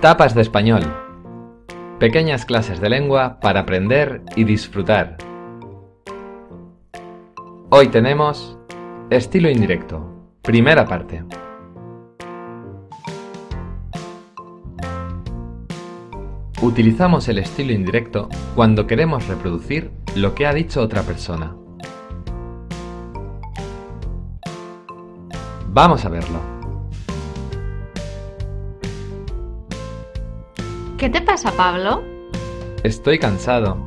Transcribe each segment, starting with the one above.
Tapas de español. Pequeñas clases de lengua para aprender y disfrutar. Hoy tenemos estilo indirecto. Primera parte. Utilizamos el estilo indirecto cuando queremos reproducir lo que ha dicho otra persona. Vamos a verlo. ¿Qué te pasa, Pablo? Estoy cansado.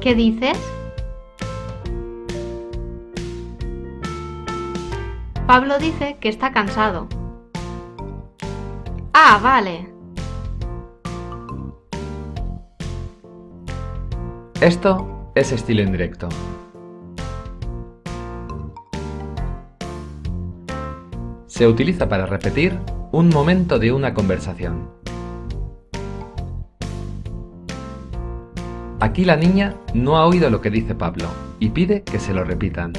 ¿Qué dices? Pablo dice que está cansado. Ah, vale. Esto es estilo indirecto. Se utiliza para repetir un momento de una conversación. Aquí la niña no ha oído lo que dice Pablo y pide que se lo repitan.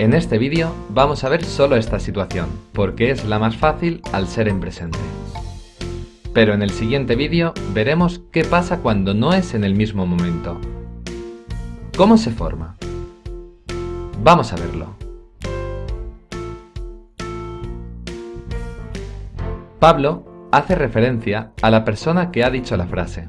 En este vídeo vamos a ver solo esta situación, porque es la más fácil al ser en presente. Pero en el siguiente vídeo veremos qué pasa cuando no es en el mismo momento. ¿Cómo se forma? Vamos a verlo. Pablo hace referencia a la persona que ha dicho la frase.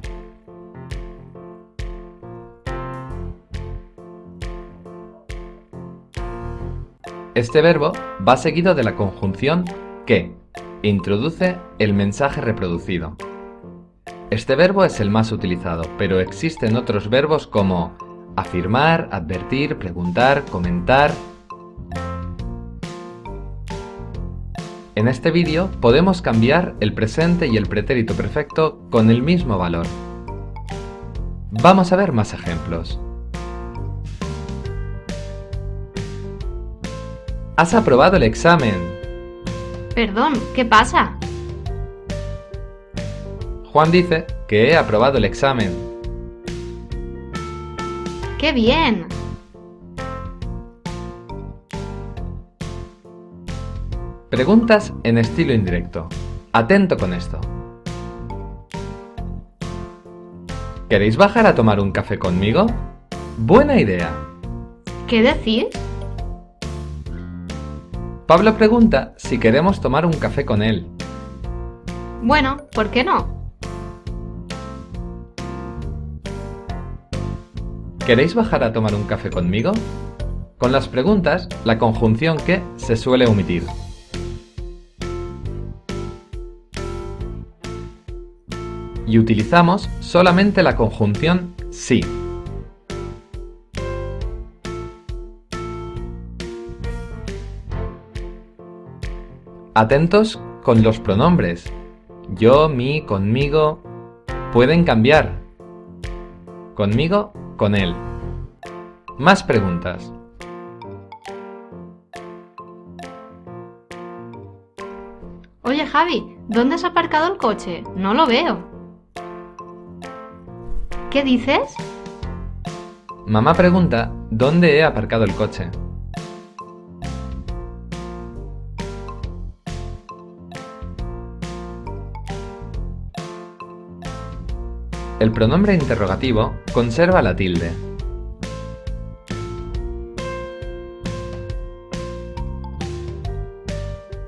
Este verbo va seguido de la conjunción que introduce el mensaje reproducido. Este verbo es el más utilizado, pero existen otros verbos como afirmar, advertir, preguntar, comentar, En este vídeo podemos cambiar el presente y el pretérito perfecto con el mismo valor. Vamos a ver más ejemplos. Has aprobado el examen. Perdón, ¿qué pasa? Juan dice que he aprobado el examen. ¡Qué bien! Preguntas en estilo indirecto. Atento con esto. ¿Queréis bajar a tomar un café conmigo? Buena idea. ¿Qué decís? Pablo pregunta si queremos tomar un café con él. Bueno, ¿por qué no? ¿Queréis bajar a tomar un café conmigo? Con las preguntas, la conjunción que se suele omitir. Y utilizamos solamente la conjunción sí. Atentos con los pronombres. Yo, mi, conmigo. Pueden cambiar. Conmigo, con él. Más preguntas. Oye Javi, ¿dónde has aparcado el coche? No lo veo. ¿Qué dices? Mamá pregunta dónde he aparcado el coche. El pronombre interrogativo conserva la tilde.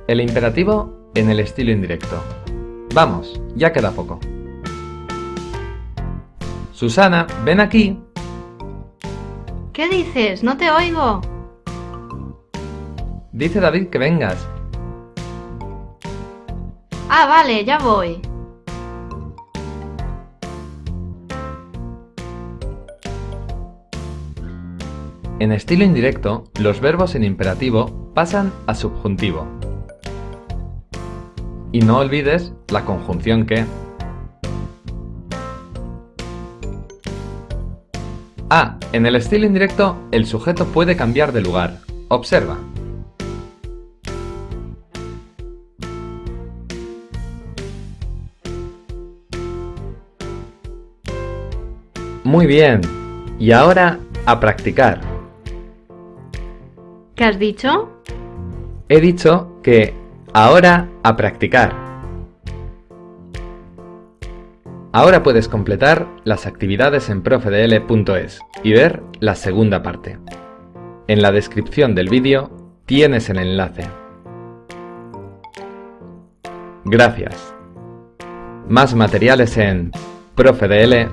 El imperativo en el estilo indirecto. Vamos, ya queda poco. Susana, ven aquí. ¿Qué dices? No te oigo. Dice David que vengas. Ah, vale, ya voy. En estilo indirecto, los verbos en imperativo pasan a subjuntivo. Y no olvides la conjunción que. Ah, en el estilo indirecto, el sujeto puede cambiar de lugar. Observa. Muy bien. Y ahora, a practicar. ¿Qué has dicho? He dicho que Ahora a practicar. Ahora puedes completar las actividades en profedl.es y ver la segunda parte. En la descripción del vídeo tienes el enlace. Gracias. Más materiales en profedl.es